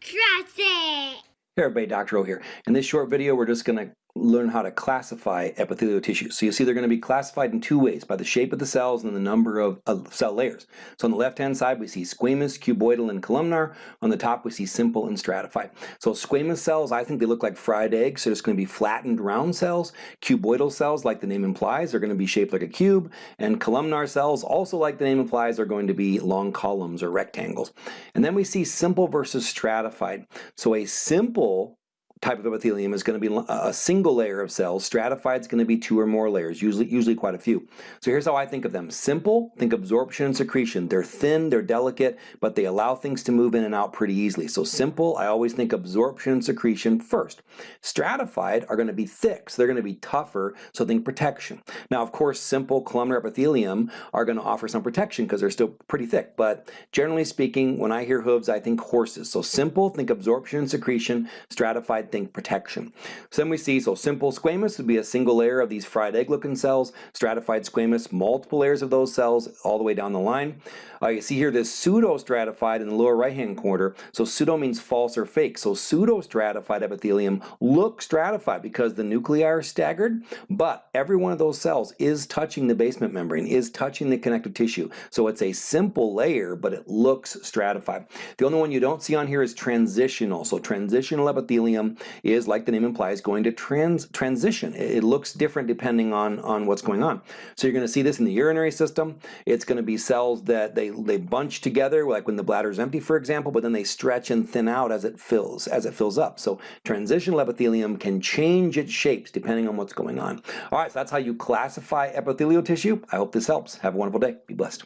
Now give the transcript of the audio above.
Trust it! Hey everybody, Dr. O here. In this short video, we're just to learn how to classify epithelial tissue. So you see they're going to be classified in two ways, by the shape of the cells and the number of, cell layers. So on the left-hand side, we see squamous, cuboidal, and columnar. On the top, we see simple and stratified. So squamous cells, I think they look like fried eggs, so it's going to be flattened round cells. Cuboidal cells, like the name implies, are going to be shaped like a cube. And columnar cells, also like the name implies, are going to be long columns or rectangles. And then we see simple versus stratified. So a simple type of epithelium is going to be a single layer of cells. Stratified is going to be two or more layers, usually, usually quite a few. So here's how I think of them. Simple, think absorption and secretion. They're thin, they're delicate, but they allow things to move in and out pretty easily. So simple, I always think absorption and secretion first. Stratified are going to be thick, so they're going to be tougher, so think protection. Now, of course, simple columnar epithelium are going to offer some protection because they're still pretty thick, but generally speaking, when I hear hooves, I think horses. So simple, think absorption and secretion. Stratified, think protection. So then we see, so simple squamous would be a single layer of these fried egg looking cells, stratified squamous, multiple layers of those cells all the way down the line. Uh, you see here this pseudo-stratified in the lower right hand corner. So pseudo means false or fake. So pseudo-stratified epithelium look stratified because the nuclei are staggered, but every one of those cells is touching the basement membrane, is touching the connective tissue. So it's a simple layer, but it looks stratified. The only one you don't see on here is transitional. So transitional epithelium is, like the name implies, going to trans transition. It, looks different depending on, on what's going on. So you're going to see this in the urinary system. It's going to be cells that they, they bunch together, like when the bladder is empty, for example, but then they stretch and thin out as it fills, as it fills up. So transitional epithelium can change its shapes depending on what's going on. All right, so that's how you classify epithelial tissue. I hope this helps. Have a wonderful day. Be blessed.